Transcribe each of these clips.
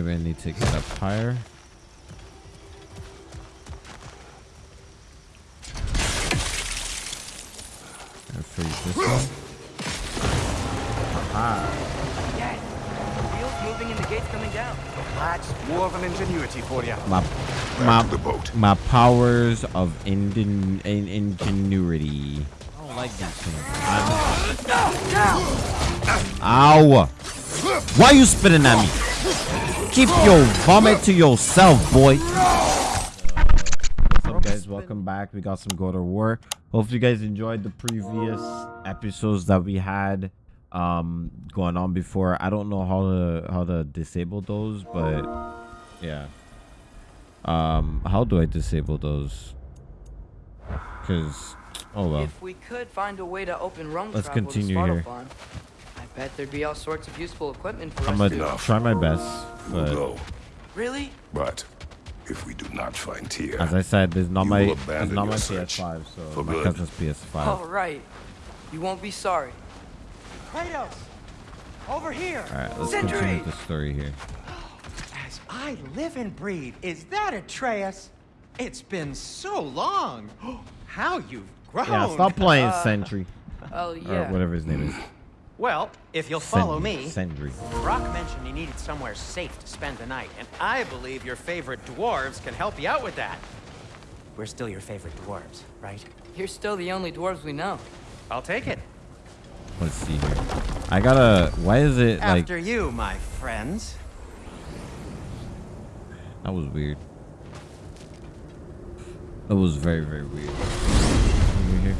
Maybe I need to get up higher. And freeze this one. Aha. Yes. Wheels moving and the gate's coming down. That's more than ingenuity for you. My, my, my powers of ingen, in, ingenuity. I don't like these things. I'm- Ow! Why you spitting at me? Keep your vomit to yourself, boy. What's up, guys? Welcome back. We got some God of War. Hopefully, you guys enjoyed the previous episodes that we had um going on before. I don't know how to how to disable those, but yeah. Um, how do I disable those? Because oh well. If we could find a way to open Let's continue here. I bet there'd be all sorts of useful equipment for I'm us gonna try my best, We'll but go. Really? But if we do not find Tyr, as I said, there's not my will it's not my PS5, so for my good. cousin's PS5. All right. You won't be sorry. Kratos! Over here! All right, let's Sentry! continue the story here. As I live and breathe, is that Atreus? It's been so long. How you've grown. Yeah, stop playing Sentry Oh, or yeah. whatever his name is. Well, if you'll follow Sentry, me, Sendry. Brok mentioned he needed somewhere safe to spend the night, and I believe your favorite dwarves can help you out with that. We're still your favorite dwarves, right? You're still the only dwarves we know. I'll take it. Let's see here. I gotta. Why is it like After you, my friends. that was weird? That was very very weird. Over here.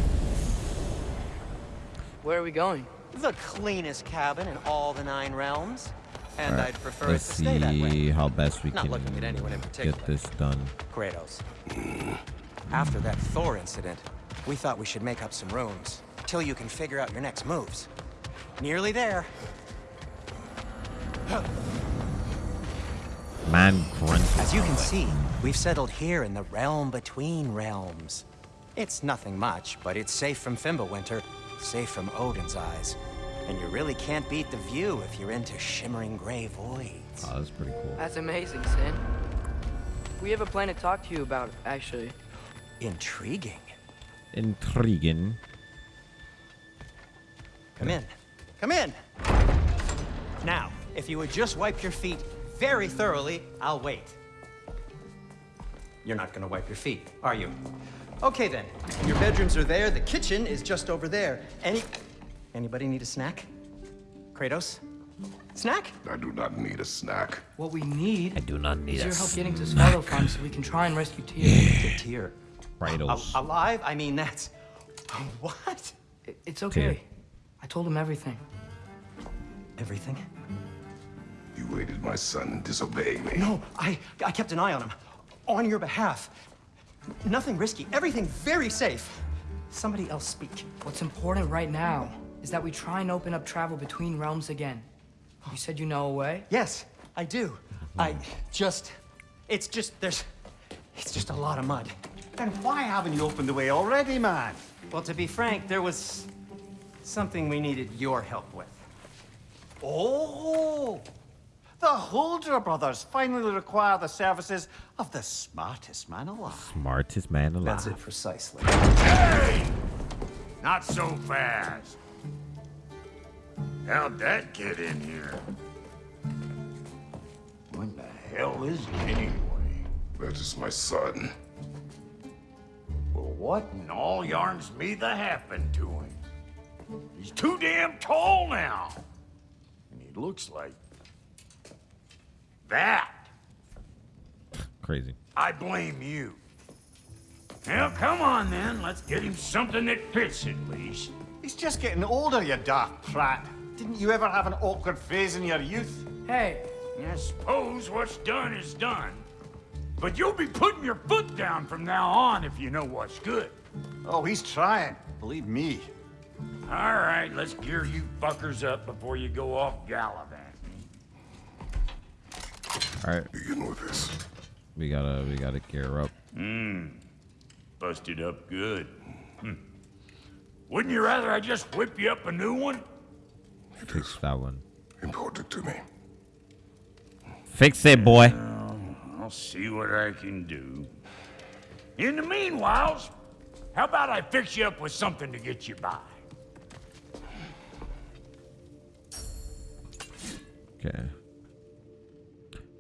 Where are we going? The cleanest cabin in all the nine realms. And right, I'd prefer let's to stay that way. see how best we Not can looking at anyone in particular. get this done. Kratos. After that Thor incident, we thought we should make up some rooms till you can figure out your next moves. Nearly there. Man grunt. As you can see, we've settled here in the realm between realms. It's nothing much, but it's safe from Fimbulwinter, safe from Odin's eyes. And you really can't beat the view if you're into shimmering gray voids. Oh, that's pretty cool. That's amazing, Sin. We have a plan to talk to you about, actually. Intriguing. Intriguing. Come in. Come in. Now, if you would just wipe your feet very thoroughly, I'll wait. You're not gonna wipe your feet, are you? Okay then. Your bedrooms are there. The kitchen is just over there. Any anybody need a snack? Kratos? Snack? I do not need a snack. What we need I do not need is a your help getting to Svartalfheim so we can try and rescue Tyr. Get Tyr. Kratos. Al- alive? I mean, that's what? It's okay. I told him everything. Everything? You aided my son and disobeyed me. No, I I kept an eye on him, on your behalf. Nothing risky. Everything very safe. Somebody else speak. What's important right now is that we try and open up travel between realms again. You said you know a way? Yes, I do. I just, it's just, there's, it's just a lot of mud. Then why haven't you opened the way already, man? Well, to be frank, there was something we needed your help with. Oh! The Huldra brothers finally require the services of the smartest man alive. Smartest man alive. That's it precisely. Hey! Not so fast. How'd that get in here? When the hell is he anyway? That is my son. Well, what in all yarns me the happened to him? He's too damn tall now. And he looks like that. Crazy. I blame you. Well, come on then. Let's get him something that fits at least. He's just getting older, you dark prat. Didn't you ever have an awkward phase in your youth? Hey, I suppose what's done is done. But you'll be putting your foot down from now on if you know what's good. Oh, he's trying. Believe me. All right, let's gear you fuckers up before you go off gallivanting. All right, Begin with this. we gotta we gotta gear up. Mmm. Busted up good. Hmm. Wouldn't you rather I just whip you up a new one? It is That one. important to me. Fix it, boy. Well, I'll see what I can do. In the meanwhile, how about I fix you up with something to get you by? Okay.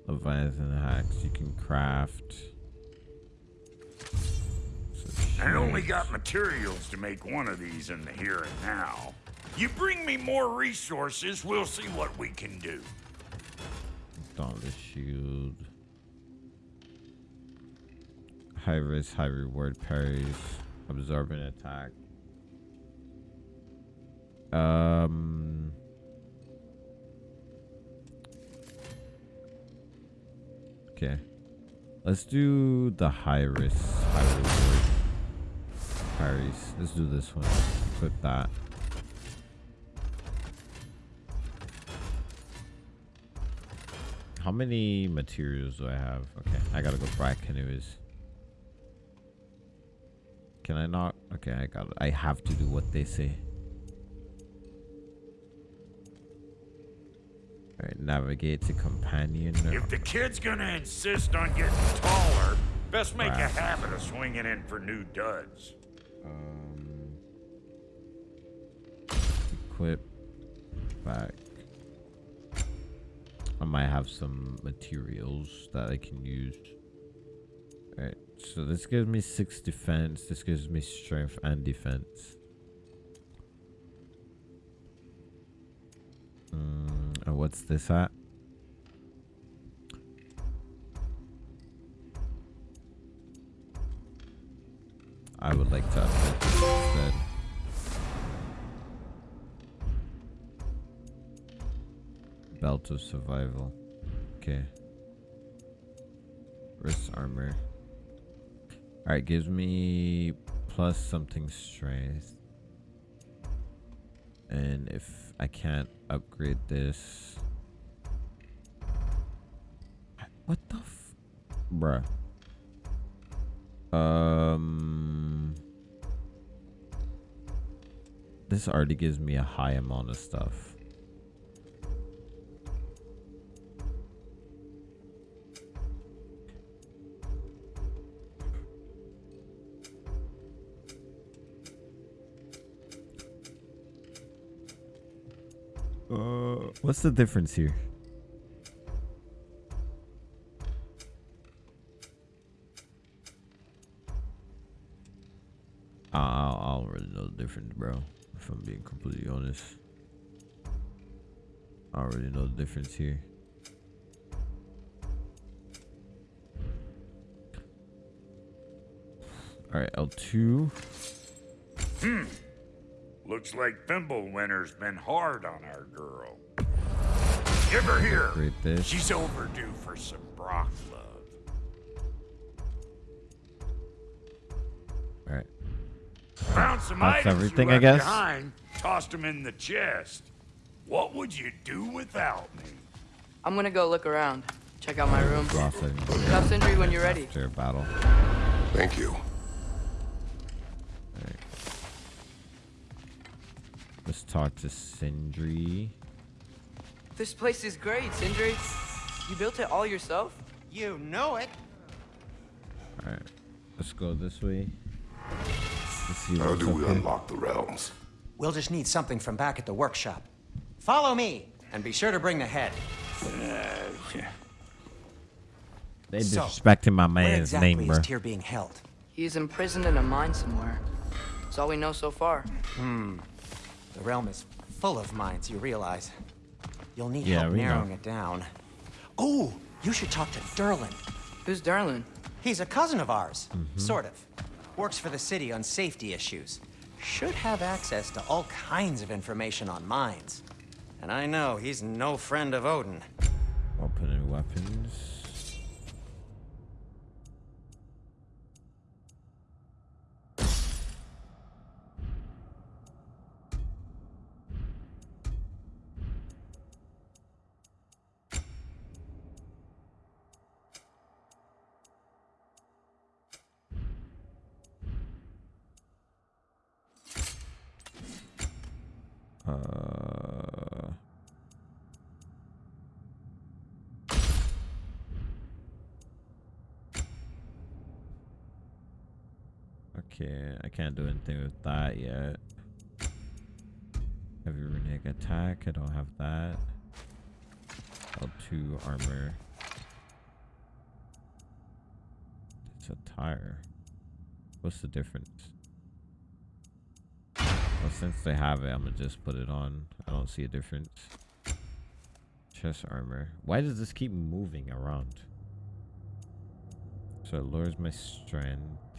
Leviathan hacks you can craft. I only got materials to make one of these in the here and now. You bring me more resources, we'll see what we can do. Dauntless shield. High risk, high reward parries. Absorbing attack. Um. Okay. Let's do the high risk, high reward parries. Let's do this one. Equip that. How many materials do I have? Okay, I gotta go back canoes. Can I not? Okay, I got. I have to do what they say. All right, navigate to companion. If the kid's gonna insist on getting taller, best make a habit of swinging in for new duds. Um, equip back. I might have some materials that I can use. Alright, so this gives me six defense. This gives me strength and defense. Mm, and what's this at? I would like to Belt of survival. Okay. Wrist armor. Alright, gives me plus something strength. And if I can't upgrade this. What the f. Bruh. Um. This already gives me a high amount of stuff. What's the difference here? I, I know the difference, bro. If I'm being completely honest, I don't know the difference here. All right, L2. Hmm. Looks like Fimbulwinter's been hard on our girl. Give her here. Upgrade this. She's overdue for some Brok love. All right. Found some That's items everything, you I guess. behind. Tossed them in the chest. What would you do without me? I'm gonna go look around. Check out my room. Ross and Cuff Sindri when you're ready. after battle. Thank you. Let's talk to Sindri. This place is great, Sindri. You built it all yourself? You know it. All right, let's go this way. Let's see How do we here. unlock the realms? We'll just need something from back at the workshop. Follow me, and be sure to bring the head. They So, disrespecting my Where man's exactly name, is bro. Tyr being held? He's imprisoned in a mine somewhere. That's all we know so far. Hmm. The realm is full of mines, you realize. You'll need Yeah, help we know. narrowing it down. Oh, you should talk to Durlin. Who's Durlin? He's a cousin of ours, Mm-hmm. sort of. Works for the city on safety issues. Should have access to all kinds of information on mines. And I know he's no friend of Odin. Open weapons. Uh, Okay, I can't do anything with that yet. Heavy runic attack, I don't have that. L2 armor. It's a tire. What's the difference? Well, since they have it, I'm gonna just put it on. I don't see a difference. Chest armor. Why does this keep moving around? So it lowers my strength.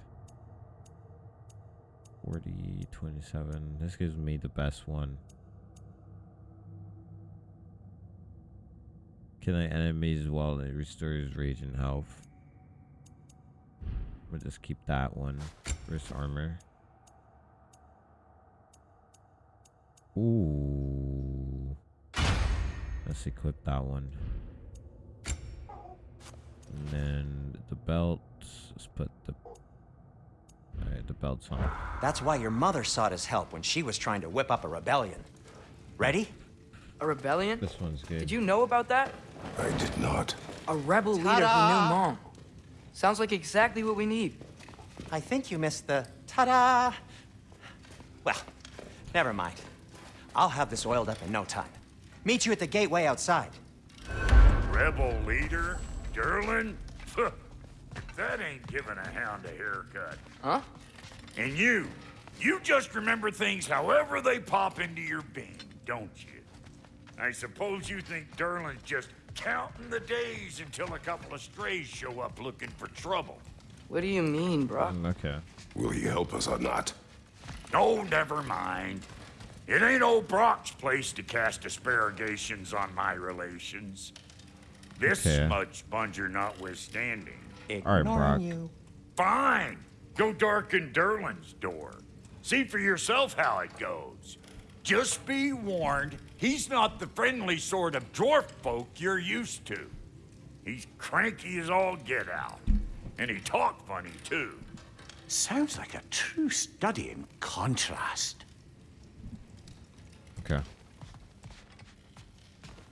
40, 27. This gives me the best one. Killing enemies while it restores rage and health. We'll just keep that one. Wrist armor. Ooh. Let's equip that one. And then the belt. Let's put the. Alright, the belt's on. That's why your mother sought his help when she was trying to whip up a rebellion. Ready? A rebellion? This one's good. Did you know about that? I did not. A rebel leader who Ta-da! knew mom. Sounds like exactly what we need. I think you missed the ta-da. Well, never mind. I'll have this oiled up in no time. Meet you at the gateway outside. Rebel leader? Durlin? that ain't giving a hound a haircut. Huh? And you, you just remember things however they pop into your being, don't you? I suppose you think Durlin's just counting the days until a couple of strays show up looking for trouble. What do you mean, bro? Mm, Okay. Will he help us or not? Oh, never mind. It ain't old Brok's place to cast asparagations on my relations. This Okay. smudge sponger notwithstanding. All right, Brok. you. Fine. Go darken Durlin's door. See for yourself how it goes. Just be warned, he's not the friendly sort of dwarf folk you're used to. He's cranky as all get out. And he talk funny, too. Sounds like a true study in contrast. Okay.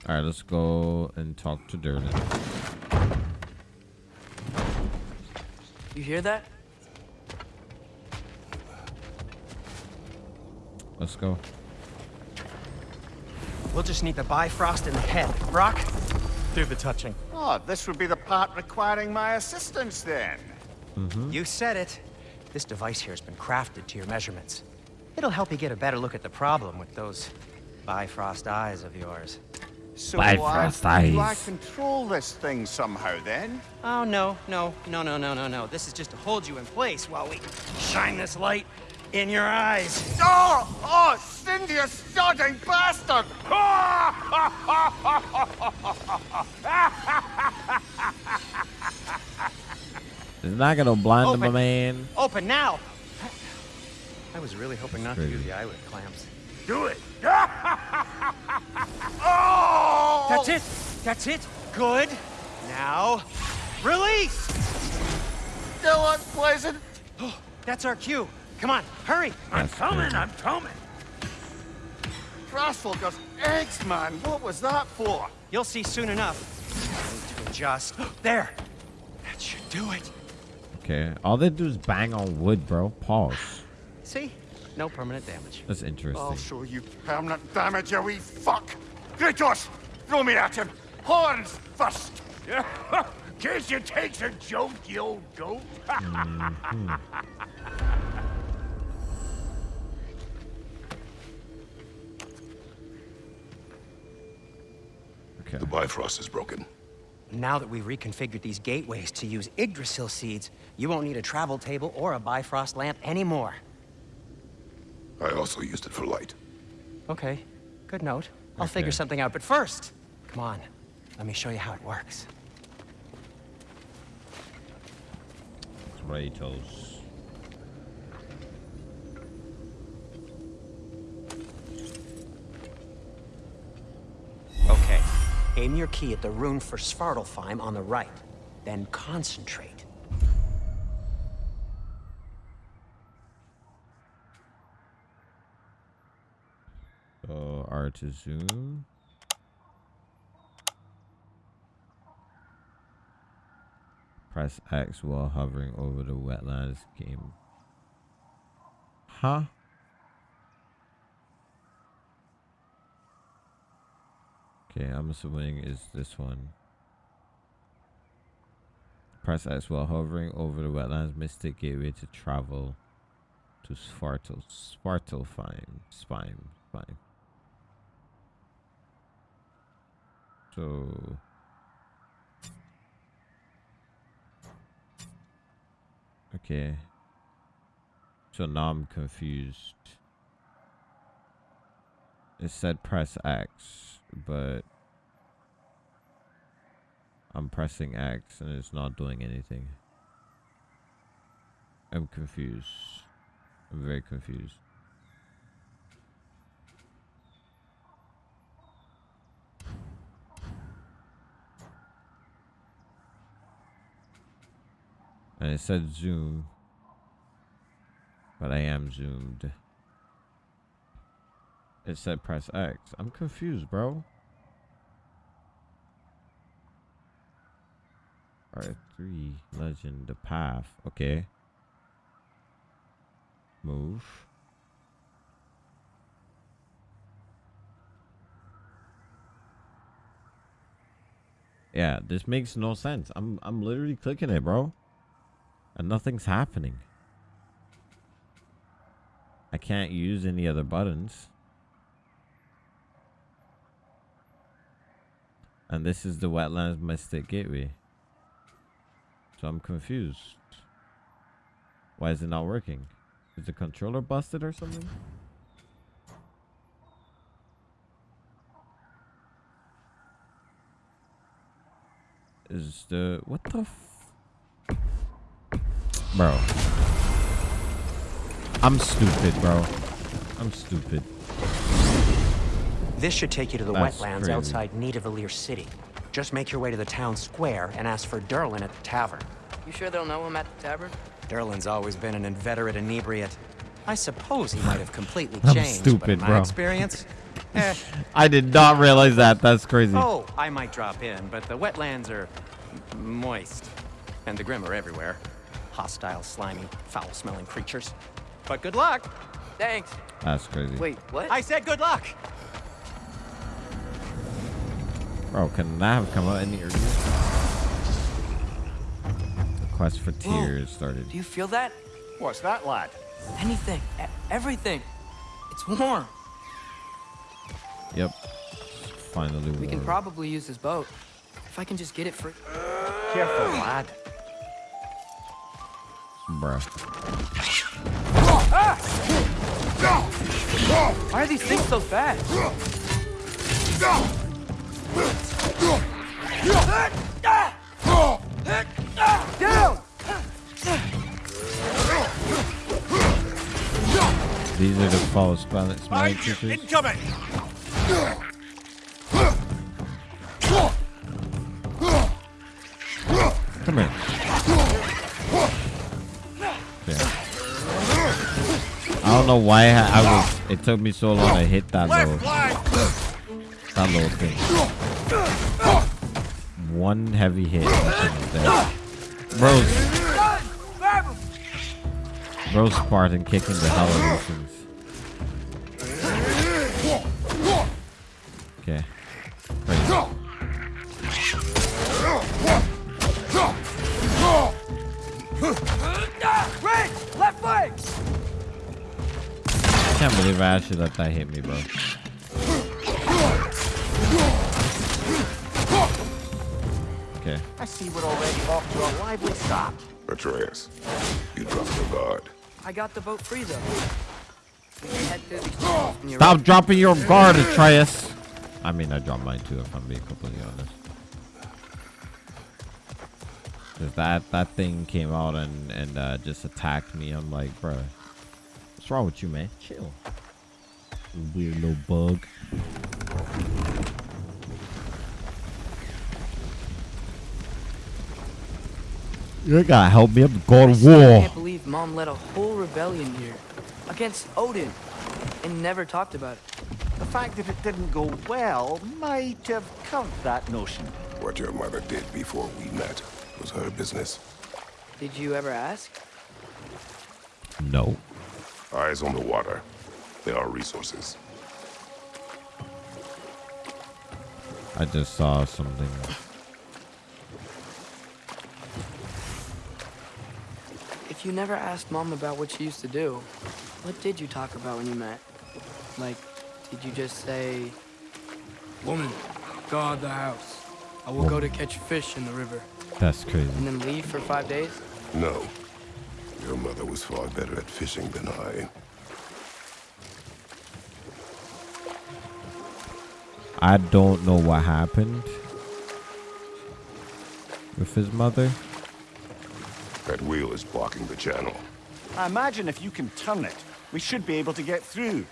All right, let's go and talk to Durlin. You hear that? Let's go. We'll just need the Bifrost in the head. Brok, do the touching. Oh, this would be the part requiring my assistance then. Mm-hmm. You said it. This device here has been crafted to your measurements. It'll help you get a better look at the problem with those Bifrost eyes of yours. So Bifrost eyes. do I control this thing somehow then? Oh, no, no, no, no, no, no, no. This is just to hold you in place while we shine this light in your eyes. Oh! Oh, Cindy, you sodding bastard! It's not gonna blind him, Open. man. Open now! I was really hoping not to Crazy. use the eyelid clamps. Do it. Oh! That's it! That's it! Good! Now, release! Still unpleasant. That's our cue. Come on, hurry! I'm That's coming, crazy. I'm coming. Crossfocus eggs, man. What was that for? You'll see soon enough. I need to adjust. There! That should do it. Okay. All they do is bang on wood, bro. Pause. See? No permanent damage. That's interesting. I'll show you permanent damage, you wee fuck. Kratos, throw me at him. Horns first. Guess you takes a joke, you old goat. Mm-hmm. Okay. The Bifrost is broken. Now that we've reconfigured these gateways to use Yggdrasil seeds, you won't need a travel table or a Bifrost lamp anymore. I also used it for light. Okay, good note. I'll Okay. figure something out, but first, come on. Let me show you how it works. Kratos. Aim your key at the rune for Svartalfheim on the right. Then concentrate. So R to zoom. Press X while hovering over the wetlands game. Huh? Okay, I'm assuming is this one. Press X while hovering over the wetlands mystic gateway to travel to Spartal. Spartalfine. Spine. Spine. So. Okay. So now I'm confused. It said press X, but I'm pressing X and it's not doing anything. I'm confused. I'm very confused. And it said zoom. But I am zoomed. It said press X. I'm confused, bro. Alright, three. legend the path. Okay. Move. Yeah, this makes no sense. I'm I'm literally clicking it, bro. And nothing's happening. I can't use any other buttons. And this is the Wetlands Mystic Gateway. So I'm confused. Why is it not working? Is the controller busted or something? Is the... What the. Bro. I'm stupid, bro. I'm stupid. This should take you to the That's wetlands crazy. outside Nidavellir City. Just make your way to the town square and ask for Durlin at the tavern. You sure they'll know him at the tavern? Durlin's always been an inveterate inebriate. I suppose he might have completely changed, I'm changed, but stupid, in my bro. experience, eh. I did not realize that. That's crazy. Oh, I might drop in, but the wetlands are moist, and the Grim are everywhere. Hostile, slimy, foul-smelling creatures. But good luck. Thanks. That's crazy. Wait, what? I said good luck. Bro, can that have come out any earlier? The quest for tears started. Do you feel that? What's that, lad? Anything. Everything. It's warm. Yep. Finally We can probably use this boat. If I can just get it free. Careful, lad. Bruh. Why are these things so fast? Down! These are the false smelling smelling creatures. Incoming! Come here. Okay. I don't know why I, I was. It took me so long to hit that line! That little thing. One heavy hit. That thing is dead. Bro's Bro's Spartan kicking the hell out of things. Okay. Left leg! I can't believe I actually let that hit me, bro. Okay. I see we're already off to a lively start. Atreus, you dropped your guard. I got the boat free though. We can head through these tunnels when you're Stop dropping your guard, Atreus. I mean, I dropped mine too, if I'm being completely honest. 'Cause that that thing came out and and uh, just attacked me. I'm like, bro, what's wrong with you, man? Chill. Weird little bug. You gotta help me up the God I of still War. can't believe Mom led a whole rebellion here against Odin and never talked about it. The fact that it didn't go well might have covered that notion. What your mother did before we met was her business. Did you ever ask? No. Eyes on the water. There are resources. I just saw something. If you never asked Mom about what she used to do, what did you talk about when you met? Like, did you just say, Woman, guard the house. I will go to catch fish in the river. That's crazy. And then leave for five days? No. Your mother was far better at fishing than I. I don't know what happened with his mother. That wheel is blocking the channel. I imagine if you can turn it, we should be able to get through.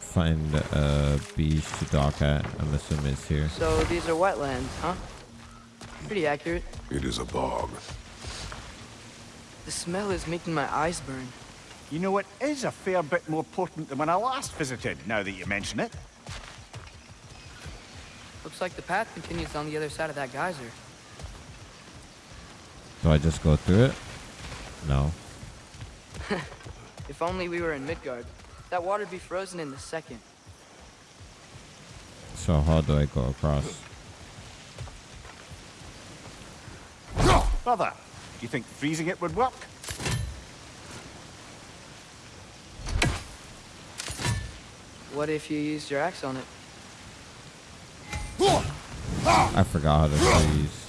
Find a beach to dock at. I'm assuming it's here. So these are wetlands, huh? Pretty accurate. It is a bog. The smell is making my eyes burn. You know, it is a fair bit more potent than when I last visited, now that you mention it. Looks like the path continues on the other side of that geyser. Do I just go through it? No. If only we were in Midgard. That water'd be frozen in the second. So how do I go across? Brother, do you think freezing it would work? What if you used your axe on it? I forgot how to freeze.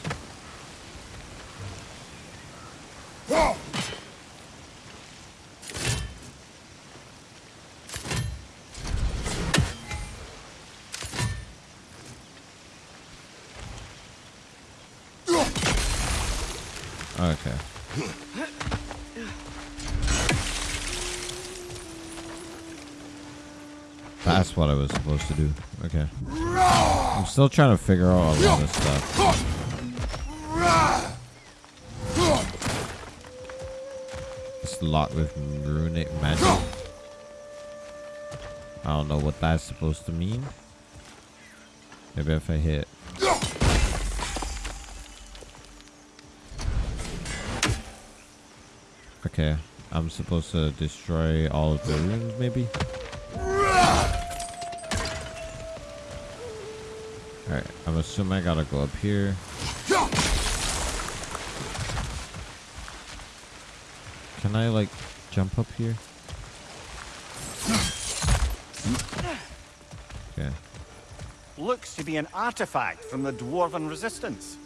Okay. That's what I was supposed to do. Still trying to figure out all of this stuff. It's locked with runic magic. I don't know what that's supposed to mean. Maybe if I hit. Okay. I'm supposed to destroy all of the runes, maybe? Alright, I'm assuming I gotta go up here. Can I, like, jump up here? Okay. Looks to be an artifact from the Dwarven Resistance.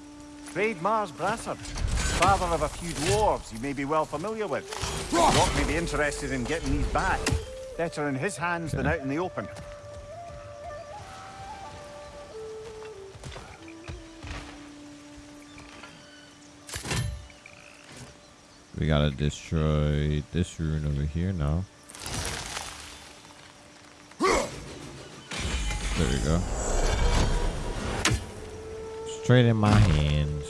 Trade Mars Brassard, father of a few dwarves you may be well familiar with. Rock may be interested in getting these back. Better in his hands than out in the open. We gotta destroy this rune over here now. There we go. Straight in my hands.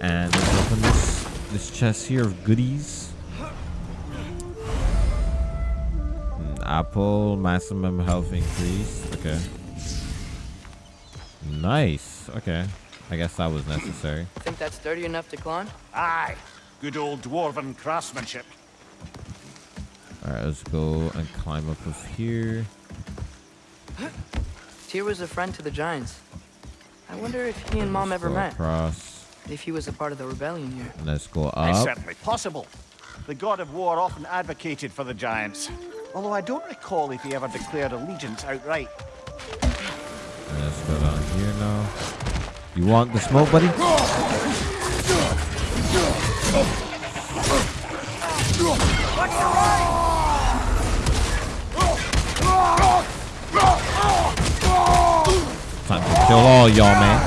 And let's open this this chest here of goodies. Mm, Apple maximum health increase. Okay. Nice. Okay. I guess that was necessary. Think that's sturdy enough to climb? Aye, good old Dwarven craftsmanship. Alright, let's go and climb up of here. Tyr was a friend to the Giants. I wonder if he and Mom Let's ever met. Across. If he was a part of the rebellion here. And let's go up. It's up. certainly possible. The god of war often advocated for the giants. Although I don't recall if he ever declared allegiance outright. And let's go down here now. You want the smoke, buddy? Time to kill all y'all, man.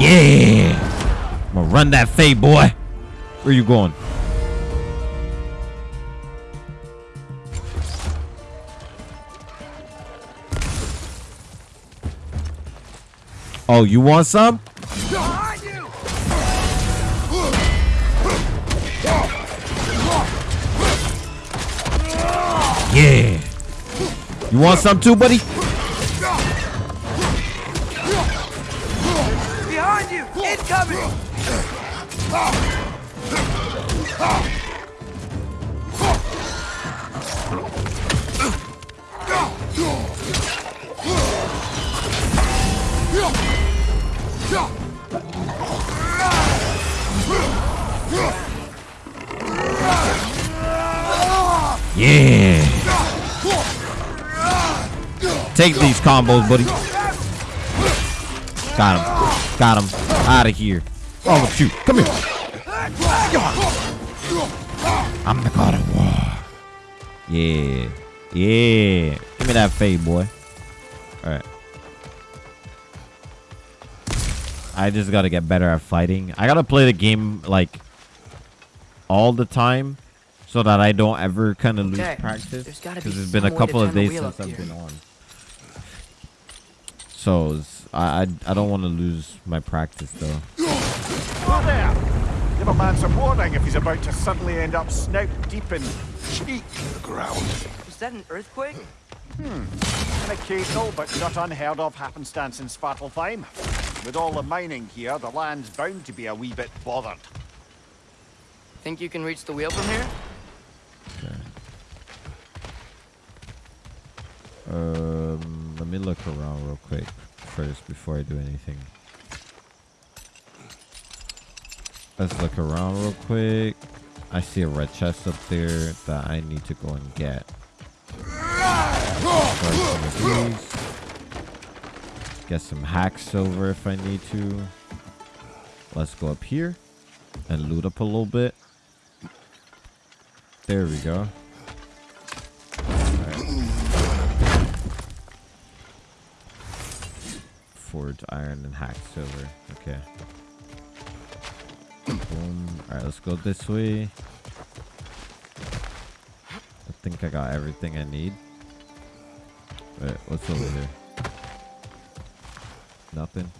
Yeah! I'm gonna run that fade, boy. Where you going? Oh, you want some? Want some too, buddy? Take these combos, buddy. Got him. Got him. Out of here. Oh, shoot. Come here. I'm the god of war. Yeah. Yeah. Give me that fade, boy. Alright. I just gotta get better at fighting. I gotta play the game, like, all the time so that I don't ever kind of lose practice. Because be it's been a some way to couple of days since I've been on. So it's- I I, I don't want to lose my practice though. Whoa there! Give a man some warning if he's about to suddenly end up snout deep in cheek. The ground. Was that an earthquake? Hmm. An occasional but not unheard of happenstance in Svartalfheim. With all the mining here, the land's bound to be a wee bit bothered. Think you can reach the wheel from here? Um, let me look around real quick first before I do anything. Let's look around real quick. I see a red chest up there that I need to go and get. Get some hack silver if I need to. Let's go up here and loot up a little bit. There we go. Forge iron and hack silver. Okay. Boom. Alright, let's go this way. I think I got everything I need. Wait, what's over here? Nothing.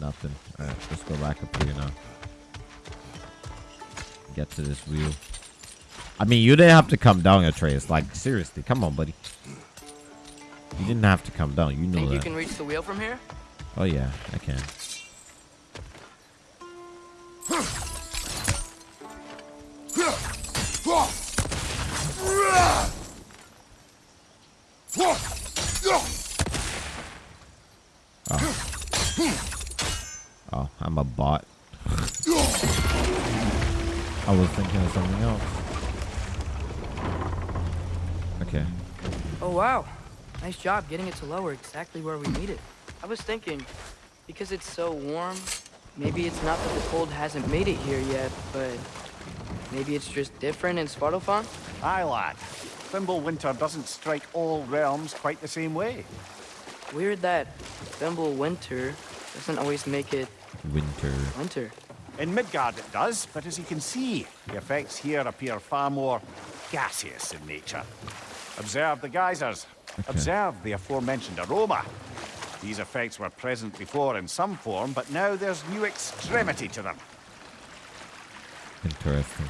Nothing. Alright, let's go back up here now. Get to this wheel. I mean, you didn't have to come down, a Atreus. Like, seriously, come on, buddy. You didn't have to come down. You know Think that. you can reach the wheel from here? Oh yeah, I can. Nice job getting it to lower exactly where we need it. I was thinking, because it's so warm, maybe it's not that the cold hasn't made it here yet, but maybe it's just different in Svartalfheim? Aye, lad. Fimbulwinter doesn't strike all realms quite the same way. Weird that Fimbulwinter doesn't always make it Winter. winter. In Midgard it does, but as you can see, the effects here appear far more gaseous in nature. Observe the geysers. Observe the aforementioned aroma. These effects were present before in some form, but now there's new extremity to them. Interesting.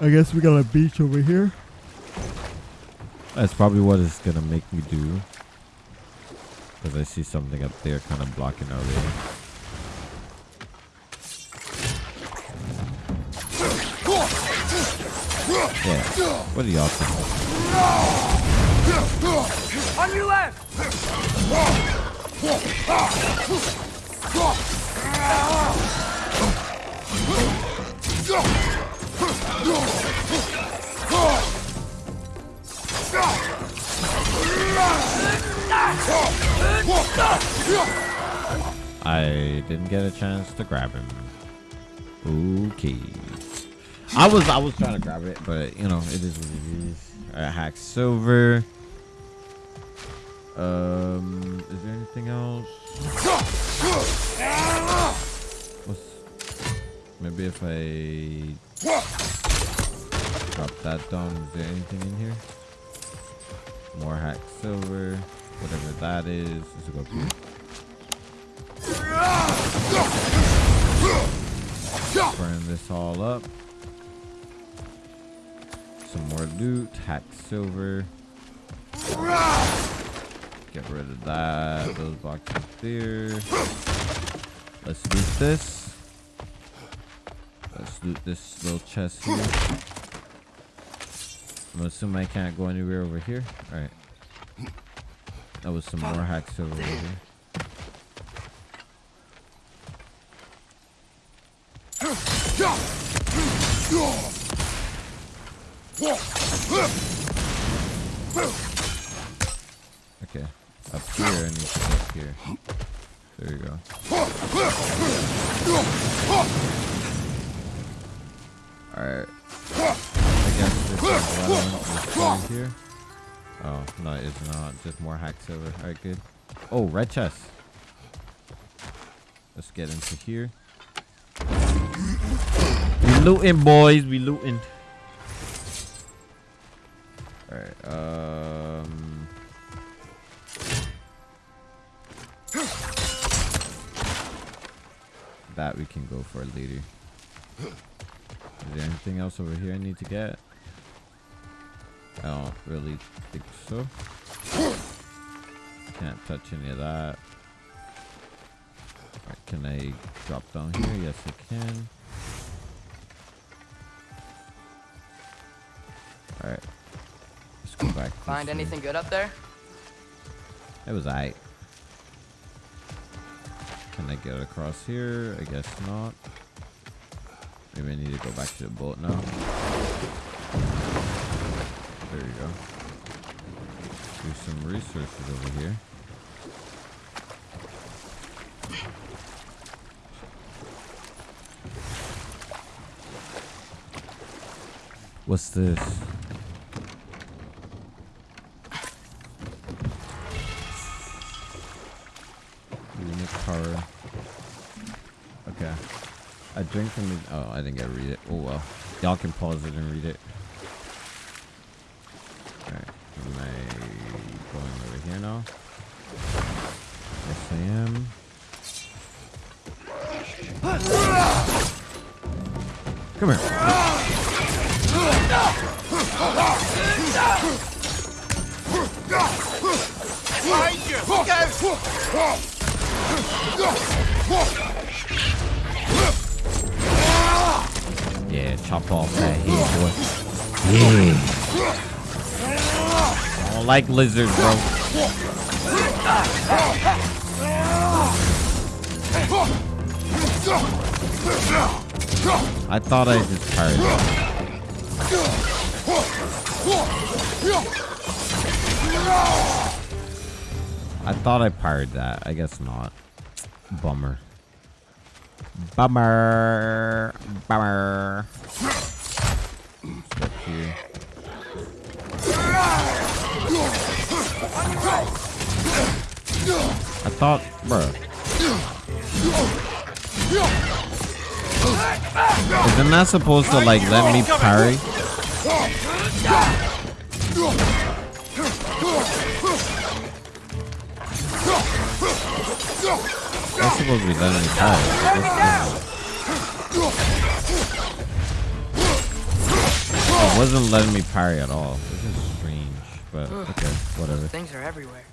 I guess we got a beach over here. That's probably what it's gonna make me do. Because I see something up there kind of blocking our way. What are y'all thinking? On your left! I didn't get a chance to grab him. Okay. I was I was trying to grab it, but you know it is what it is. Hack silver. Um, is there anything else? What's, maybe if I drop that down, is there anything in here? More hack silver, whatever that is. Let's go up here. Burn this all up. Some more loot, hack silver. get rid of that. Those boxes there. Let's loot this. Let's loot this little chest here. I'm assuming I can't go anywhere over here. Alright. That was some more hacks over here. Okay. Up here, I need to up here. There you go. Alright. I guess this is to here. Oh, no, it's not. Just more hack silver. Alright, good. Oh, red chest. Let's get into here. We looting, boys. We looting. Alright, um... That we can go for later. Is there anything else over here I need to get? I don't really think so. Can't touch any of that. Alright, can I drop down here? Yes, I can. Find anything good up there? It was I. Can I get across here? I guess not. Maybe I need to go back to the boat now. There you go. There's some resources over here. What's this? Drink from the. Oh, I think I read it. Oh well. Y'all can pause it and read it. Lizards, bro. I thought I just tired. I thought I parried that. I guess not. Bummer. Bummer. Bummer. Step here. I thought, bruh. Isn't that supposed to like let me parry? That's supposed to be letting me parry. It wasn't letting me parry at all. This is strange, but okay, whatever. Things are everywhere.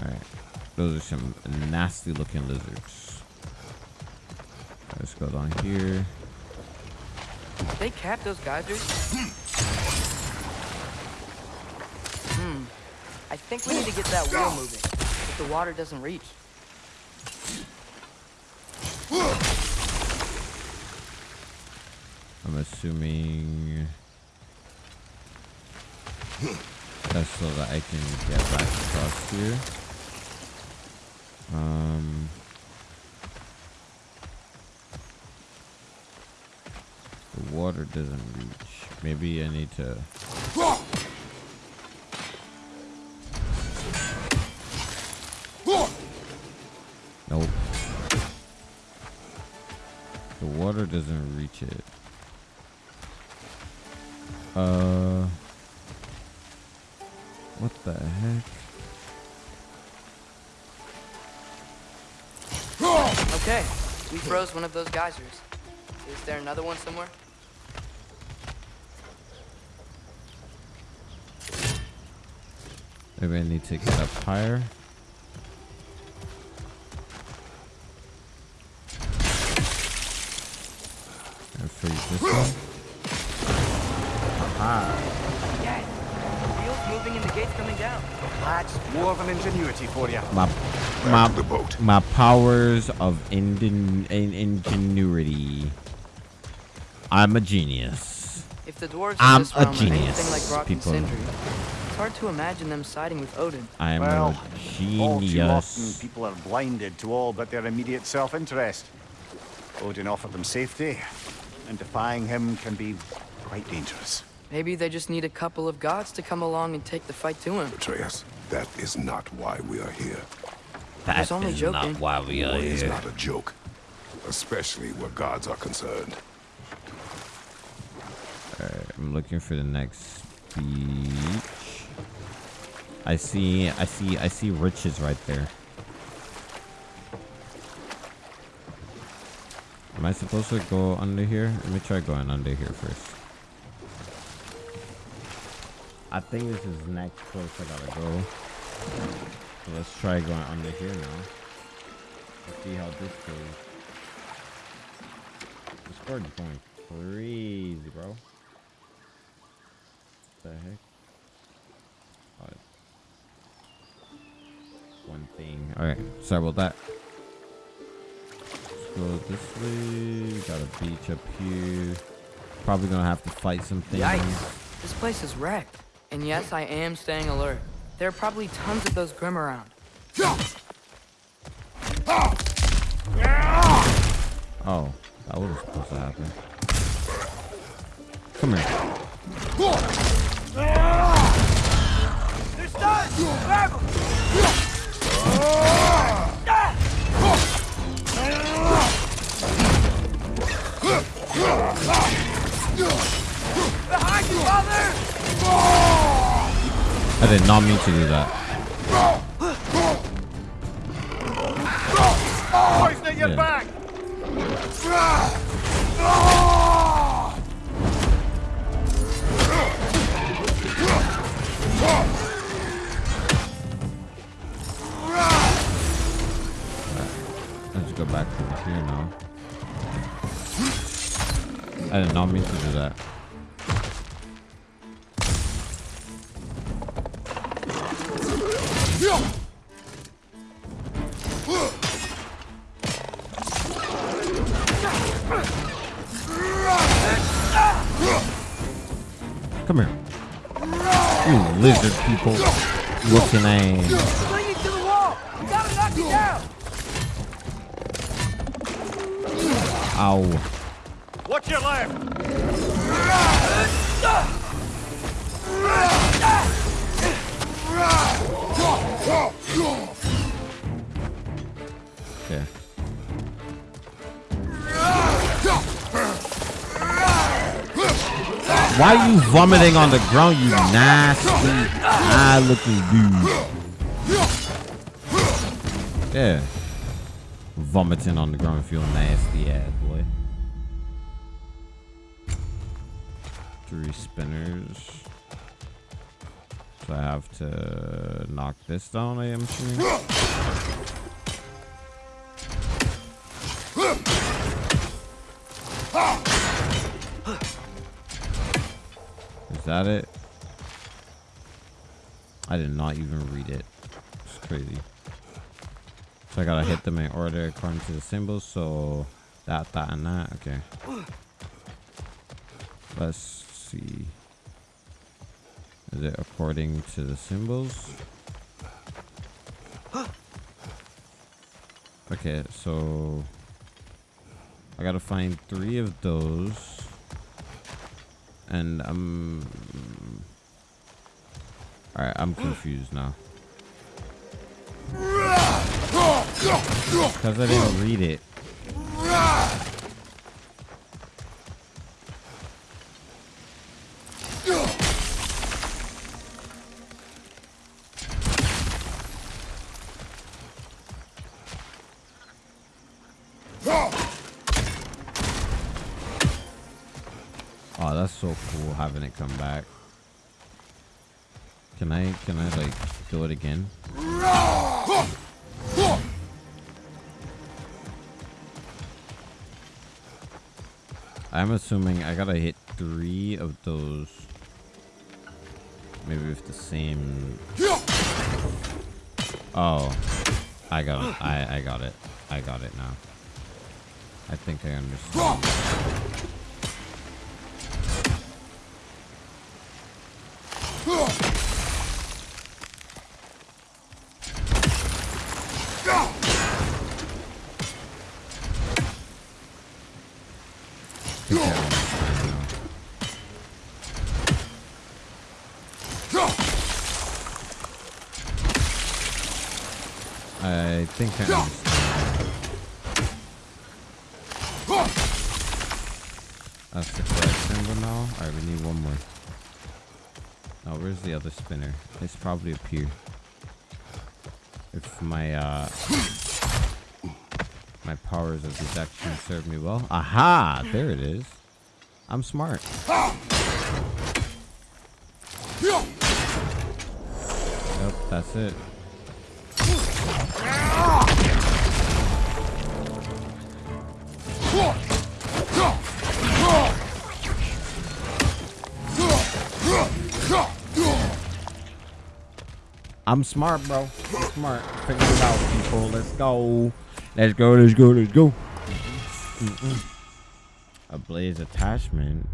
Alright. Those are some nasty looking lizards. Let's go down here. Did they cap those geysers? Hmm. I think we need to get that wheel moving. If the water doesn't reach. I'm assuming that's so that I can get back across here. Um, the water doesn't reach. Maybe I need to. Nope. The water doesn't reach it. Uh. What the heck? Okay, we froze one of those geysers. Is there another one somewhere? Maybe I need to get up higher. And freeze this one. Aha. Dad, wheels moving and the gate's coming down. That's dwarven ingenuity for you. My, my, the boat. my powers of ingen, in, ingenuity. I'm a genius. If the dwarves I'm in this a realm genius, like people. Sindri, it's hard to imagine them siding with Odin. I am Well, a all too often people are blinded to all but their immediate self-interest. Odin offered them safety, and defying him can be quite dangerous. Maybe they just need a couple of gods to come along and take the fight to him. Atreus, that is not why we are here. That is only joking. not why we are War is here. not a joke, especially where gods are concerned. Alright, I'm looking for the next beach. I see, I see, I see riches right there. Am I supposed to go under here? Let me try going under here first. I think this is next place I gotta go. So let's try going under here now. Let's see how this goes. This card's going crazy, bro. What The heck? Oh, one thing. Alright, sorry about that. Let's go this way. Got a beach up here. Probably gonna have to fight some things. Yikes. This place is wrecked. And yes, I am staying alert. There are probably tons of those Grim around. Oh, that was supposed to happen. Come here. I did not mean to do that. Poison at your Yeah. back! Let's go back over here now. I did not mean to knock it down! Ow. Watch your left! Okay. Why are you vomiting on the ground, you nasty Ah, eye looking dude? Yeah. Vomiting on the ground, feel nasty ass boy. Three spinners. So I have to knock this down, I am assuming. Is that it? I did not even read it. It's crazy. So I gotta hit them in order according to the symbols. So that, that, and that. Okay. Let's see. Is it according to the symbols? Okay, so I gotta find three of those. And I'm Alright, I'm confused now. Because I didn't read it. Assuming I gotta hit three of those. Maybe with the same. Oh, I got it. I I got it. I got it now. I think I understand. Probably. If my, uh... My powers of deduction serve me well. Aha! There it is. I'm smart. Yep, that's it. I'm smart, bro. I'm smart. Figure it out, people. Let's go. Let's go. Let's go. Let's go. Mm-mm. A blaze attachment.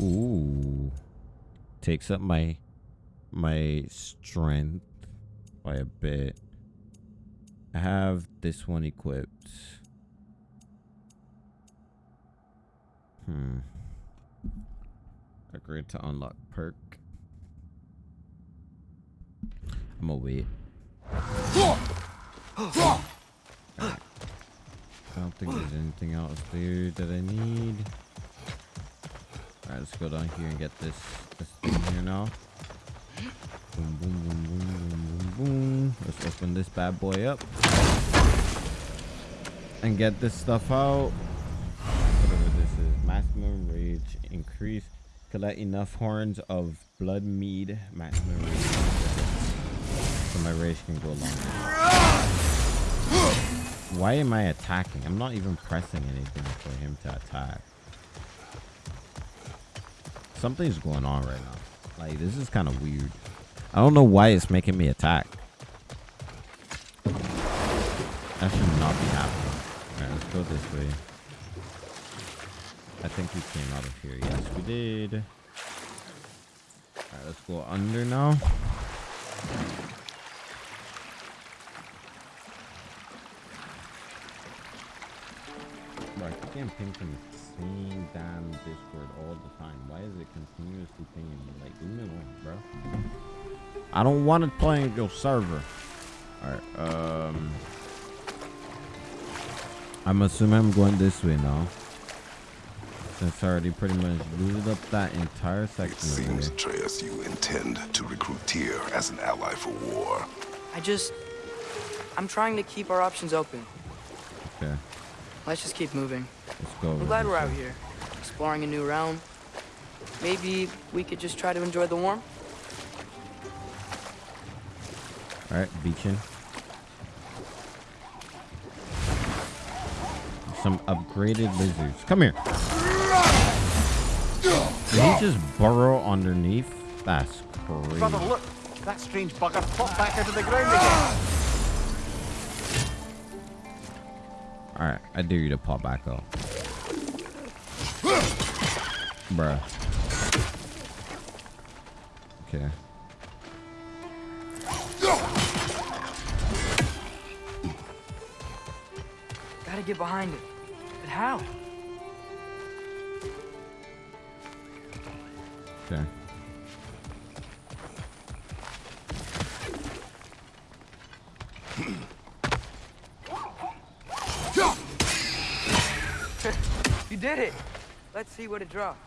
Ooh. Takes up my my strength by a bit. I have this one equipped. Hmm. Agreed to unlock perk. I'm gonna wait. Alright. I don't think there's anything else there that I need. Alright, let's go down here and get this this thing here now. Boom, boom, boom, boom, boom, boom, boom. Let's open this bad boy up. And get this stuff out. Whatever this is. Maximum rage increase. Collect enough horns of blood mead. Maximum rage. My rage can go longer. Why am I attacking? I'm not even pressing anything for him to attack. Something's going on right now. Like, this is kind of weird. I don't know why it's making me attack. That should not be happening. Alright, let's go this way. I think we came out of here. Yes, we did. Alright, let's go under now. Getting pinged from the same damn Discord all the time. Why is it continuously pinging me? Like, leave me alone, bro. I don't want to play in your server. Alright, um... I'm assuming I'm going this way now. Since I already pretty much looted up that entire section. It section seems, over there. Atreus, you intend to recruit Tyr as an ally for war. I just... I'm trying to keep our options open. Okay, Let's just keep moving. let's go. I'm glad we're out here, exploring a new realm. Maybe we could just try to enjoy the warmth? Alright, beaching. Some upgraded lizards. Come here. Did he just burrow underneath? That's crazy. Brother, look! That strange bugger popped back out of the ground again. Alright, I dare you to pop back up. Bruh. Okay. Gotta get behind it. But how? Okay. It! Let's see what it dropped.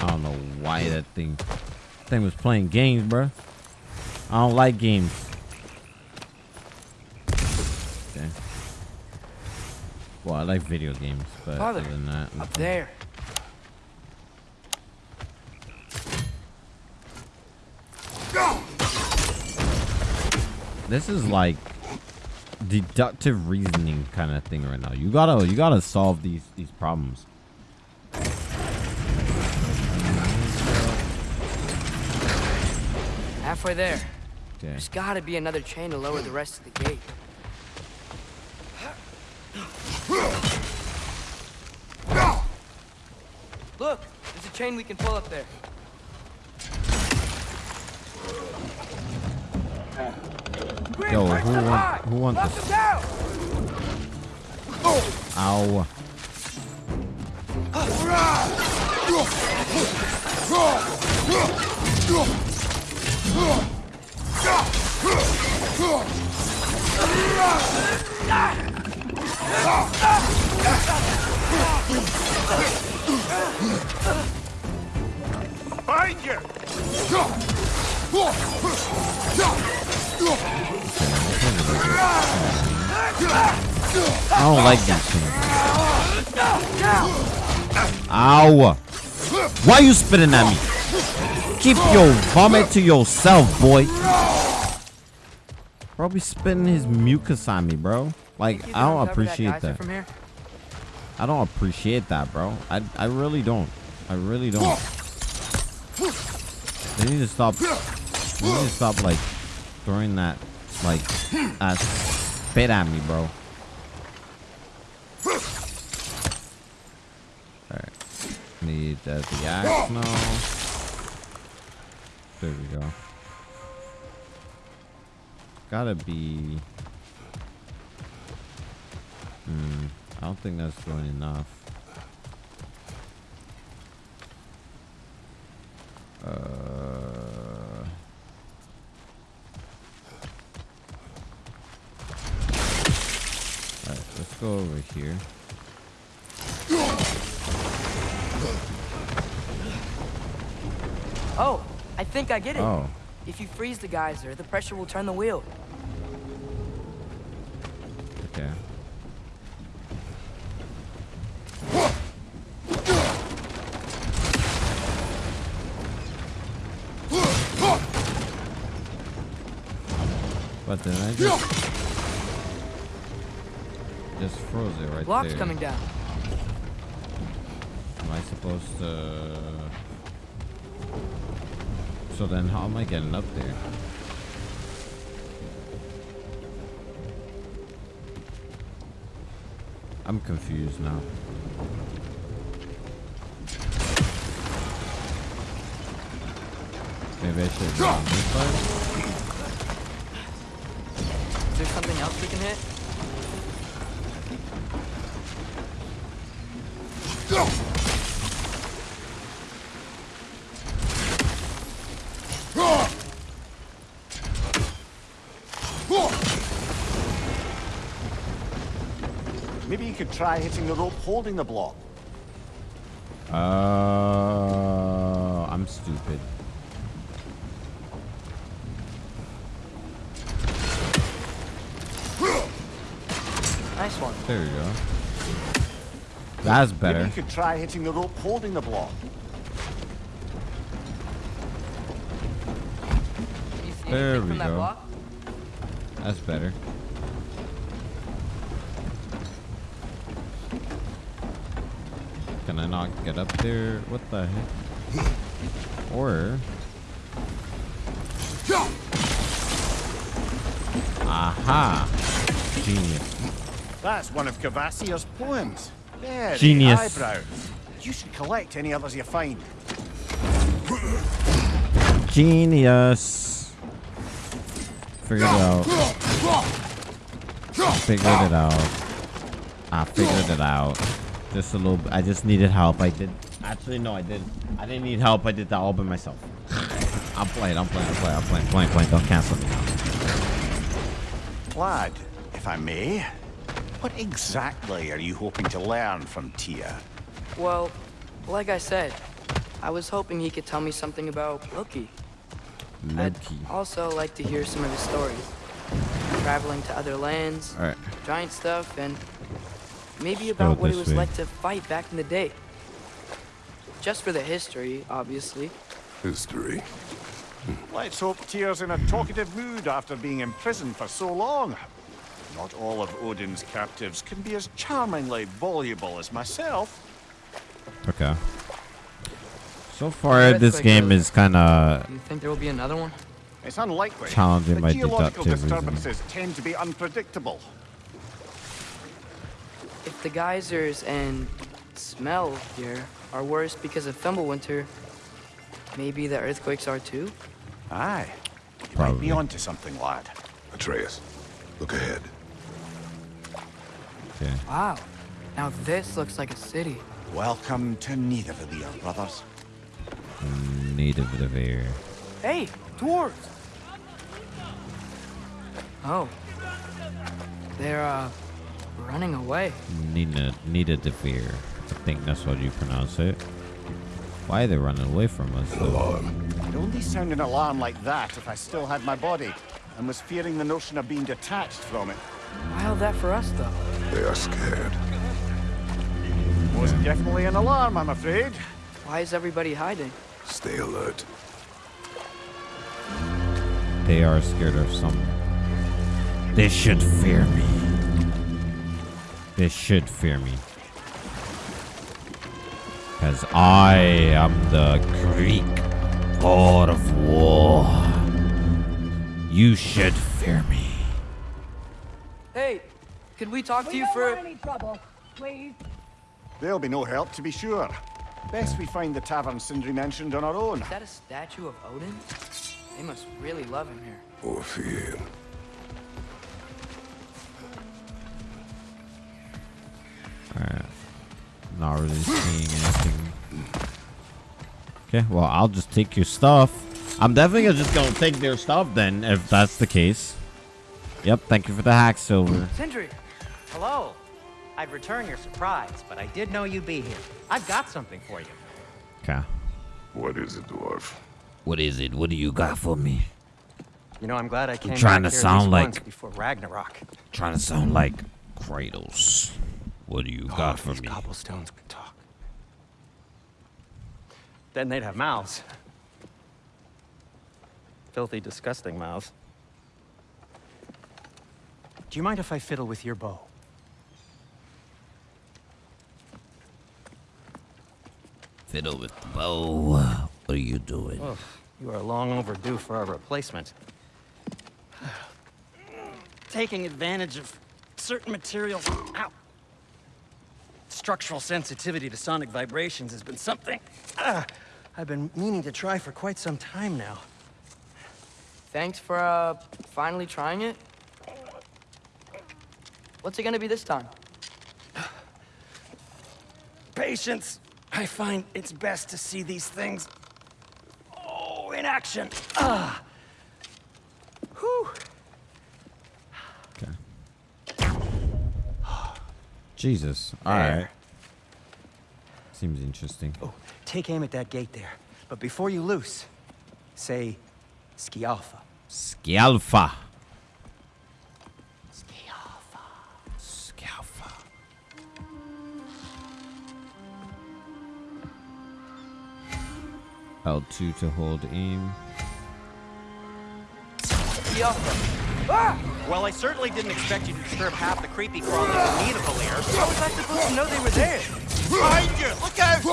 I don't know why that thing thing was playing games, bro. I don't like games. Okay. Well, I like video games, but Father, other than that, Up there. This is like deductive reasoning kind of thing right now. You gotta you gotta solve these these problems. Halfway there. Okay. There's gotta be another chain to lower the rest of the gate. Look, there's a chain we can pull up there. Ah. Yo, who want who wants this? Ow. Behind you! I don't like these things. Ow. Why you spitting at me? Keep your vomit to yourself, boy. Be spitting his mucus on me, bro. Like, I don't uncover that appreciate that. I don't appreciate that, bro. I I really don't. I really don't. They need to stop. They need to stop like throwing that like uh, spit at me, bro. Alright. Need uh, the axe now. There we go. Gotta be. Hmm. I don't think that's doing enough. Uh. Alright, let's go over here. Oh, I think I get it. Oh, If you freeze the geyser, the pressure will turn the wheel. okay. But then I just froze it right Block's there. coming down. Am I supposed to? So then, how am I getting up there? I'm confused now. Maybe I should go on this side. Is there something else we can hit? Try hitting the rope holding the block. Uh, I'm stupid. Nice one. There you go. That's better. Maybe better. you could try hitting the rope holding the block. Can you see There we from that go. That's better. I not get up there? What the heck? Or... Aha! Genius. That's one of Kvasir's poems. The Genius. eyebrow. You should collect any others you find. Genius. Figured it out. Figured it out. I figured it out. Just a little bit. I just needed help. I did. Actually, no, I didn't. I didn't need help. I did that all by myself. I'm playing. I'm playing. I'm playing. I'm playing. Playing. Playing. Don't cancel me now. Lad, if I may, what exactly are you hoping to learn from Tyr? Well, like I said, I was hoping he could tell me something about Loki. I'd also like to hear some of his stories. Traveling to other lands, All right. giant stuff, and maybe go about what it was way. like to fight back in the day. Just for the history, obviously. History. Let's hope Tyr's in a talkative mood after being imprisoned for so long. Not all of Odin's captives can be as charmingly voluble as myself. Okay. So far, this Earthquake game goes. is kind of Do you think there will be another one? It's unlikely. Challenging the my geological deductivism. disturbances tend to be unpredictable. If the geysers and smell here are worse because of Fimbulwinter, maybe the earthquakes are too? Aye. You might be onto something, lad. Atreus, look ahead. okay. Wow. Now this looks like a city. Welcome to Nidavellir, brothers. Native of air. Hey, dwarves! Oh. They're, uh, running away. Nina, Nita de Veer. I think that's what you pronounce it. Why are they running away from us? though? Alarm. I'd only sound an alarm like that if I still had my body and was fearing the notion of being detached from it. Why Wild that for us, though. They are scared. Was definitely an alarm, I'm afraid. Why is everybody hiding? Stay alert. They are scared of something. They should fear me. They should fear me. Because I am the Greek god of war. You should fear me. Hey, could we talk to We you don't for... want any trouble, please. There'll be no help, to be sure. Best we find the tavern Sindri mentioned on our own. Is that a statue of Odin? They must really love him here. Or fear. Alright. Not really seeing anything. Okay, well, I'll just take your stuff. I'm definitely just gonna take their stuff then, if that's the case. Yep, thank you for the hack, Silver. Sindri! Hello. I'd return your surprise, but I did know you'd be here. I've got something for you. Okay. What is it, dwarf? What is it? What do you got for me? You know, I'm glad I came trying back to here sound like- once before Ragnarok. Trying to sound like Kratos. What do you Oh, got for me? cobblestones could talk. Then they'd have mouths. Filthy, disgusting mouths. Do you mind if I fiddle with your bow? Fiddle with the bow. What are you doing? Oh, you are long overdue for a replacement. Taking advantage of certain materials. Ow. Structural sensitivity to sonic vibrations has been something ah, I've been meaning to try for quite some time now. Thanks for, uh, finally trying it. What's it gonna be this time? Patience. I find it's best to see these things. Oh, in action. Ah. Whew. Jesus. Alright. Seems interesting. Oh, take aim at that gate there. But before you loose, say Skjalfa. Scalfa. Skjalfa. Scalfa. L2 to hold aim. Yo! Well, I certainly didn't expect you to disturb half the creepy crawlies in need of a lair. How was I supposed to know they were there? Behind you! Look out!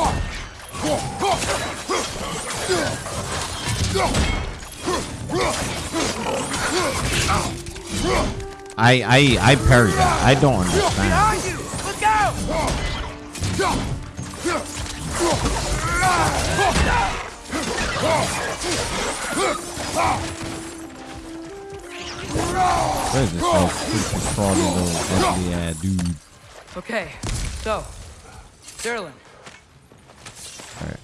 I I I parry that. I don't understand. Behind you! Look out! What is this like creepy crawly little ugly ass dude? Okay, so, Sterling, Alright.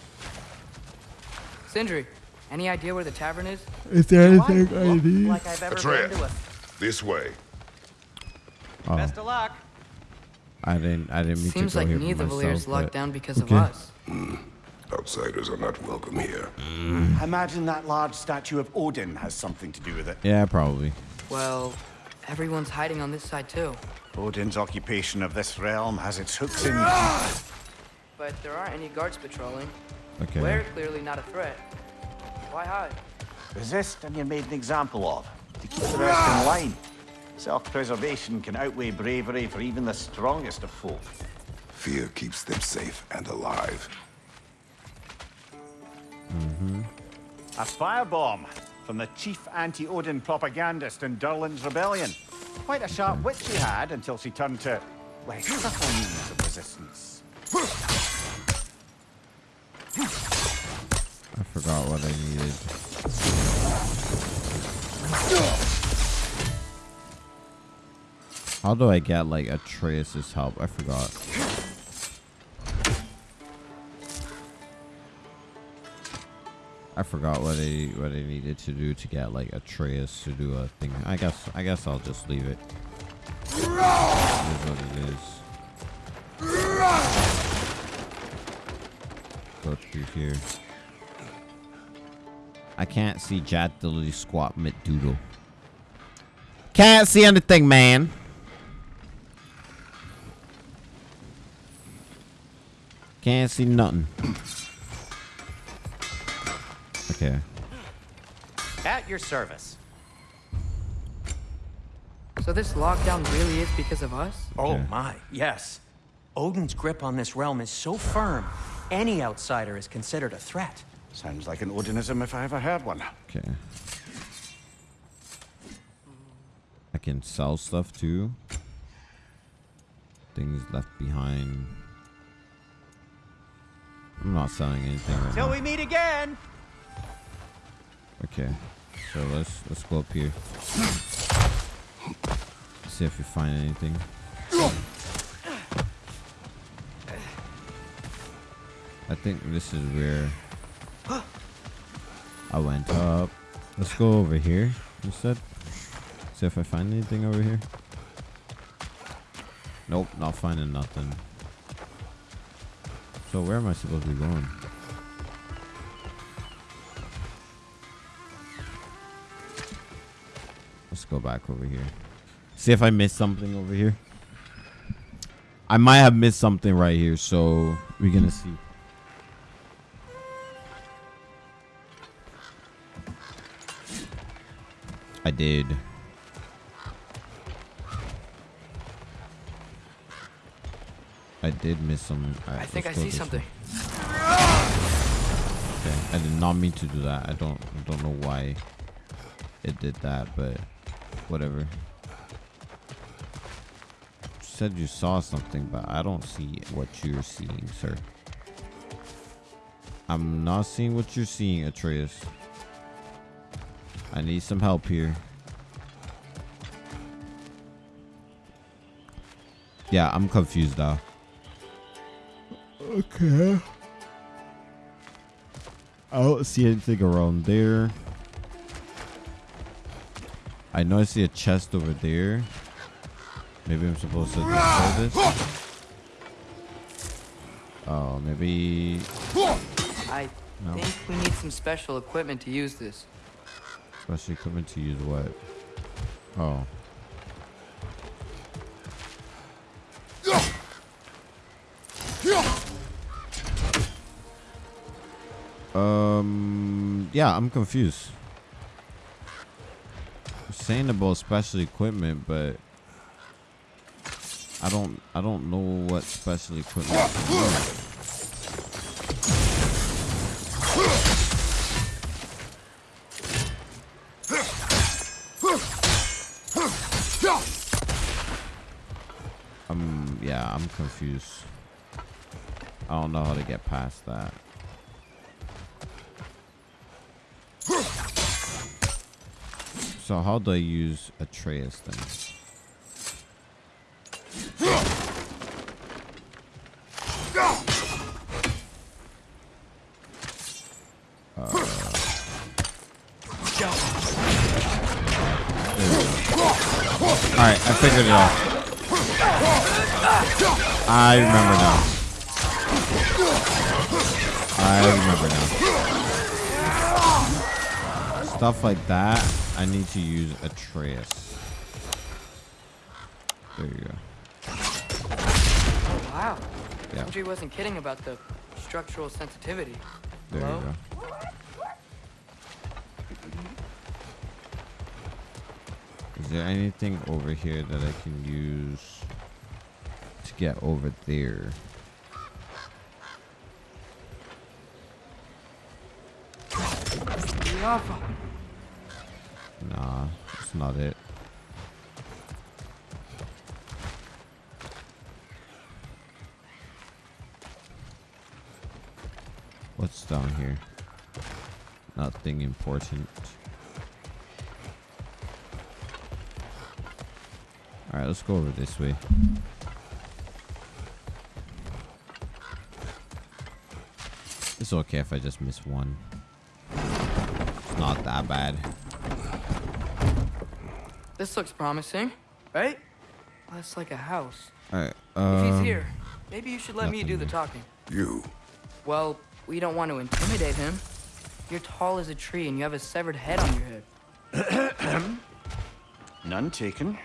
Sindri, any idea where the tavern is? Is there anything I look like I've ever been Atreus, to a... this way. Oh, Best of luck. I didn't I didn't mean Seems to go like here Nidavellir's locked down because okay. of us. Mm. Outsiders are not welcome here. Mm. Imagine that large statue of Odin has something to do with it. Yeah, probably. Well, everyone's hiding on this side too. Odin's occupation of this realm has its hooks in you. But there aren't any guards patrolling. Okay. We're clearly not a threat. Why hide? Resist and you're made an example of, to keep the rest in line. Self-preservation can outweigh bravery for even the strongest of folk. Fear keeps them safe and alive. A firebomb from the chief anti-Odin propagandist in Durlin's rebellion. Quite a sharp wit she had until she turned to, well, subtle means of resistance. I forgot what I needed. How do I get like Atreus's help? I forgot. I forgot what I what I needed to do to get like Atreus to do a thing. I guess I guess I'll just leave it. It is what it is. Go through here. I can't see Jat Dilly Squat Mit Doodle. Can't see anything, man. Can't see nothing. Okay. At your service. So this lockdown really is because of us? Oh Okay. my, yes. Odin's grip on this realm is so firm, any outsider is considered a threat. Sounds like an Odinism if I ever heard one. Okay. I can sell stuff too. Things left behind. I'm not selling anything right Till now. we meet again! Okay. So let's let's go up here. See if we find anything. I think this is where I went up. Let's go over here instead. See if I find anything over here. Nope, not finding nothing. So where am I supposed to be going? Go back over here. See if I missed something over here. I might have missed something right here, so we're gonna see. I did. I did miss some. Alright, I think I see something. Okay, I did not mean to do that. I don't I don't know why it did that, but whatever. Said you saw something, but I don't see what you're seeing, sir. I'm not seeing what you're seeing, Atreus. I need some help here. Yeah, I'm confused now. Okay. I don't see anything around there. I know I see a chest over there. Maybe I'm supposed to destroy this. Oh, maybe. I No. think we need some special equipment to use this. Special equipment to use what? Oh. Um. Yeah, I'm confused. About special equipment, but I don't. I don't know what special equipment. Um. Yeah, I'm confused. I don't know how to get past that. So how do I use Atreus then? Uh, All right, I figured it out. I remember now. I remember now. Stuff like that, I need to use Atreus. There you go. Oh, wow. Yeah. Sindri wasn't kidding about the structural sensitivity. There Hello? you go. Is there anything over here that I can use to get over there? Jaffa. Nah, that's not it. What's down here? Nothing important. Alright, let's go over this way. It's okay if I just miss one. It's not that bad. This looks promising, right? That's like a house. Alright, If um, he's here, maybe you should let me nothing do the talking. You. Well, we don't want to intimidate him. You're tall as a tree and you have a severed head on your head. None taken.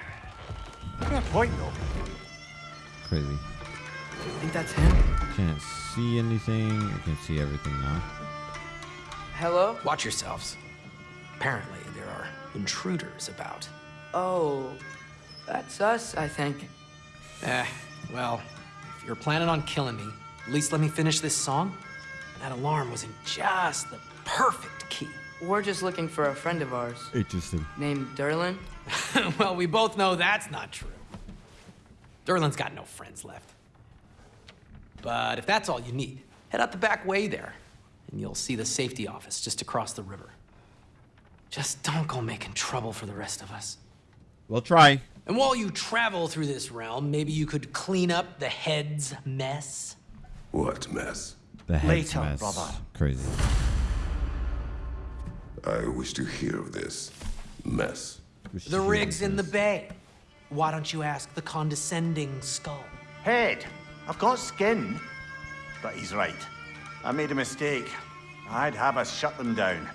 Fair point, though. Crazy. You Think that's him? Can't see anything. I can see everything now. Hello? Watch yourselves. Apparently, there are intruders about. Oh, that's us, I think. Eh, well, if you're planning on killing me, at least let me finish this song. That alarm was in just the perfect key. We're just looking for a friend of ours Interesting. named Durlin. well, we both know that's not true. Durlin's got no friends left. But if that's all you need, head out the back way there, and you'll see the safety office just across the river. Just don't go making trouble for the rest of us. We'll try. And while you travel through this realm, maybe you could clean up the head's mess. What mess? The head's Later, mess. brother. Crazy. I wish to hear of this mess. The rig's in the bay. Why don't you ask the condescending skull? Head, I've got skin. But he's right. I made a mistake. I'd have us shut them down.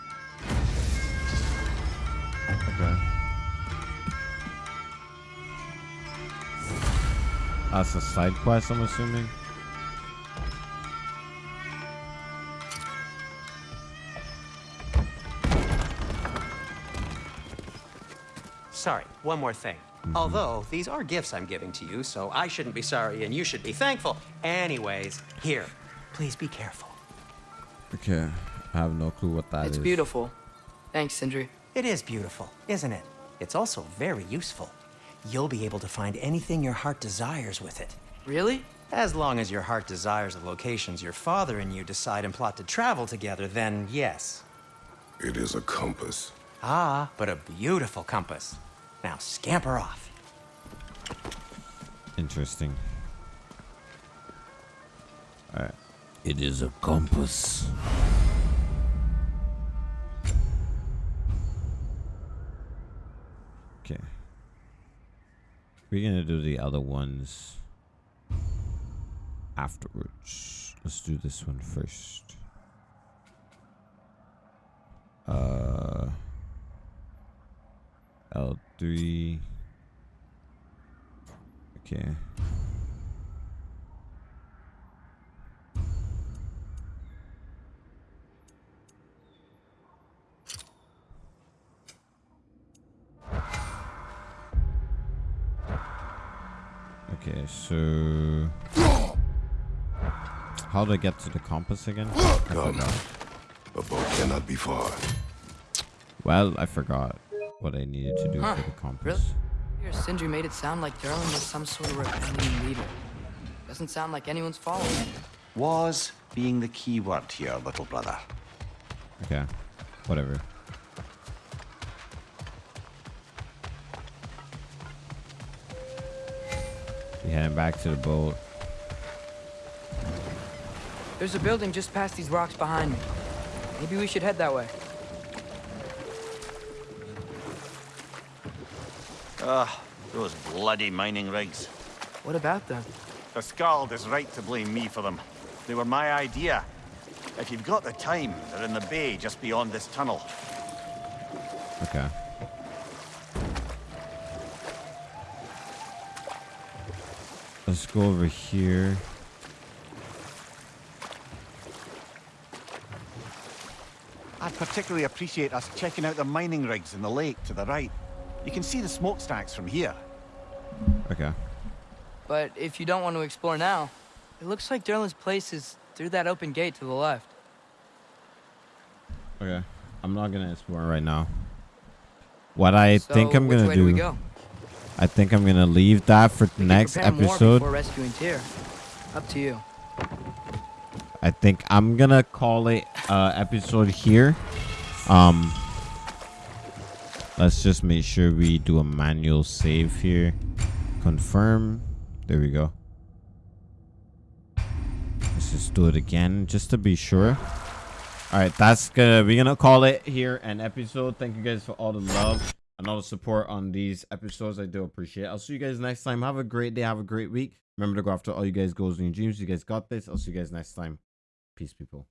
That's a side quest, I'm assuming. Sorry, one more thing. Mm-hmm. Although, these are gifts I'm giving to you, so I shouldn't be sorry and you should be thankful. Anyways, here, please be careful. Okay. I have no clue what that is. it's beautiful. Thanks, Sindri. It is beautiful, isn't it? It's also very useful. You'll be able to find anything your heart desires with it. Really? As long as your heart desires the locations your father and you decide and plot to travel together, then yes. It is a compass. Ah, but a beautiful compass. Now scamper off. Interesting. Alright. It is a compass. Okay. We're gonna do the other ones afterwards. Let's do this one first. Uh L3 Okay. Okay, so how do I get to the compass again? I Come. forgot. A boat cannot be far. Well, I forgot what I needed to do Huh, for the compass. Really? Here, Sindri made it sound like Durlin was some sort of rebellion leader. Doesn't sound like anyone's following him. Was being the key word here, little brother. Okay, whatever. We heading back to the boat. There's a building just past these rocks behind me. Maybe we should head that way. Ah, those bloody mining rigs. What about them? The Skald is right to blame me for them. They were my idea. If you've got the time, they're in the bay just beyond this tunnel. Okay. Let's go over here. I'd particularly appreciate us checking out the mining rigs in the lake to the right. You can see the smokestacks from here. Okay. But if you don't want to explore now, it looks like Durlin's place is through that open gate to the left. Okay. I'm not gonna explore right now. What I So, think I'm gonna do... way do we go? I think I'm gonna leave that for the We next episode. Up to you. I think I'm gonna call it uh episode here. Um let's just make sure we do a manual save here. Confirm. There we go. Let's just do it again just to be sure. Alright, that's gonna we're gonna call it here an episode. Thank you guys for all the love and all the support on these episodes. I do appreciate it. I'll see you guys next time. Have a great day, have a great week. Remember to go after all you guys' goals and dreams. You guys got this. I'll see you guys next time. Peace, people.